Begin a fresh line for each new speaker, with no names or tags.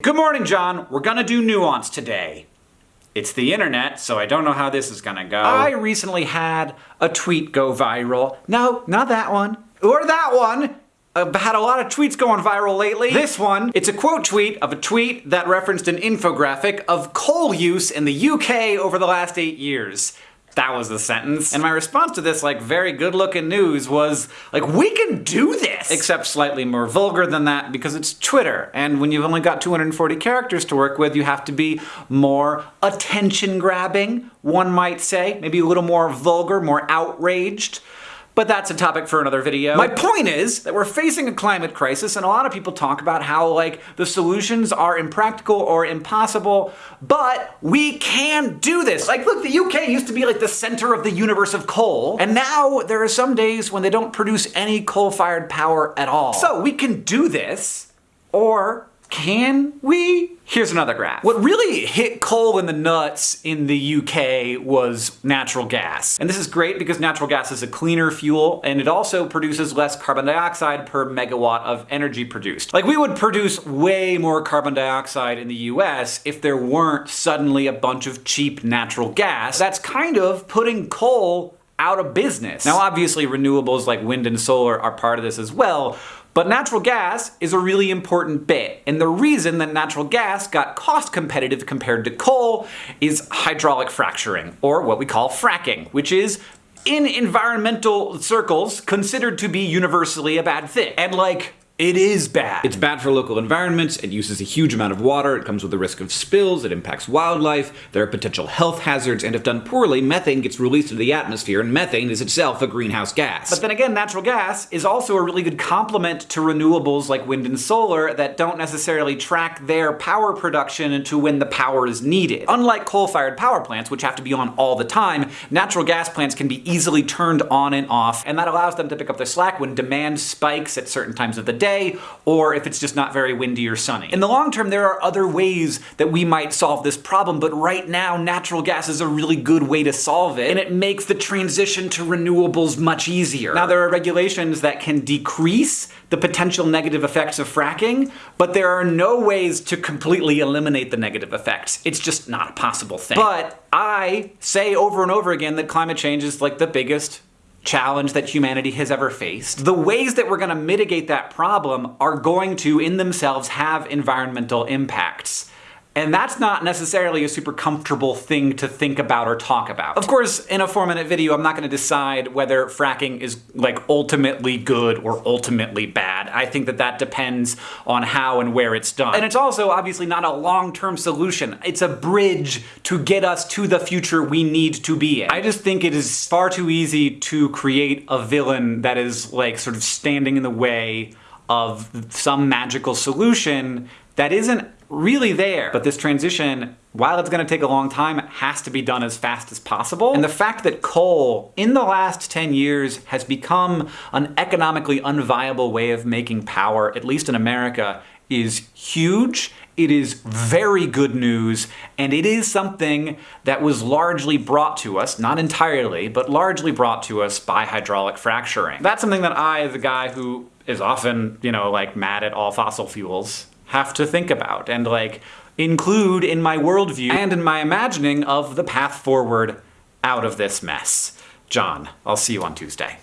Good morning, John. We're gonna do nuance today. It's the internet, so I don't know how this is gonna go. I recently had a tweet go viral. No, not that one. Or that one. I've had a lot of tweets going viral lately. This one, it's a quote tweet of a tweet that referenced an infographic of coal use in the UK over the last eight years. That was the sentence. And my response to this, like, very good looking news was, like, we can do this! Except slightly more vulgar than that because it's Twitter. And when you've only got 240 characters to work with, you have to be more attention grabbing, one might say. Maybe a little more vulgar, more outraged but that's a topic for another video. My point is that we're facing a climate crisis and a lot of people talk about how like the solutions are impractical or impossible, but we can do this. Like look, the UK used to be like the center of the universe of coal, and now there are some days when they don't produce any coal-fired power at all. So we can do this, or can we? Here's another graph. What really hit coal in the nuts in the UK was natural gas. And this is great because natural gas is a cleaner fuel and it also produces less carbon dioxide per megawatt of energy produced. Like we would produce way more carbon dioxide in the US if there weren't suddenly a bunch of cheap natural gas. That's kind of putting coal out of business. Now obviously renewables like wind and solar are part of this as well, but natural gas is a really important bit, and the reason that natural gas got cost competitive compared to coal is hydraulic fracturing, or what we call fracking, which is in environmental circles considered to be universally a bad thing. And like, it is bad.
It's bad for local environments, it uses a huge amount of water, it comes with the risk of spills, it impacts wildlife, there are potential health hazards, and if done poorly, methane gets released into the atmosphere, and methane is itself a greenhouse gas.
But then again, natural gas is also a really good complement to renewables like wind and solar that don't necessarily track their power production to when the power is needed. Unlike coal-fired power plants, which have to be on all the time, natural gas plants can be easily turned on and off, and that allows them to pick up the slack when demand spikes at certain times of the day day, or if it's just not very windy or sunny. In the long term, there are other ways that we might solve this problem, but right now, natural gas is a really good way to solve it, and it makes the transition to renewables much easier. Now, there are regulations that can decrease the potential negative effects of fracking, but there are no ways to completely eliminate the negative effects. It's just not a possible thing. But I say over and over again that climate change is like the biggest challenge that humanity has ever faced. The ways that we're going to mitigate that problem are going to, in themselves, have environmental impacts. And that's not necessarily a super comfortable thing to think about or talk about. Of course, in a four minute video, I'm not gonna decide whether fracking is like ultimately good or ultimately bad. I think that that depends on how and where it's done. And it's also obviously not a long-term solution. It's a bridge to get us to the future we need to be in. I just think it is far too easy to create a villain that is like sort of standing in the way of some magical solution that isn't really there. But this transition, while it's going to take a long time, has to be done as fast as possible. And the fact that coal, in the last 10 years, has become an economically unviable way of making power, at least in America, is huge. It is very good news, and it is something that was largely brought to us, not entirely, but largely brought to us by hydraulic fracturing. That's something that I, as a guy who is often, you know, like mad at all fossil fuels, have to think about and like include in my worldview and in my imagining of the path forward out of this mess. John, I'll see you on Tuesday.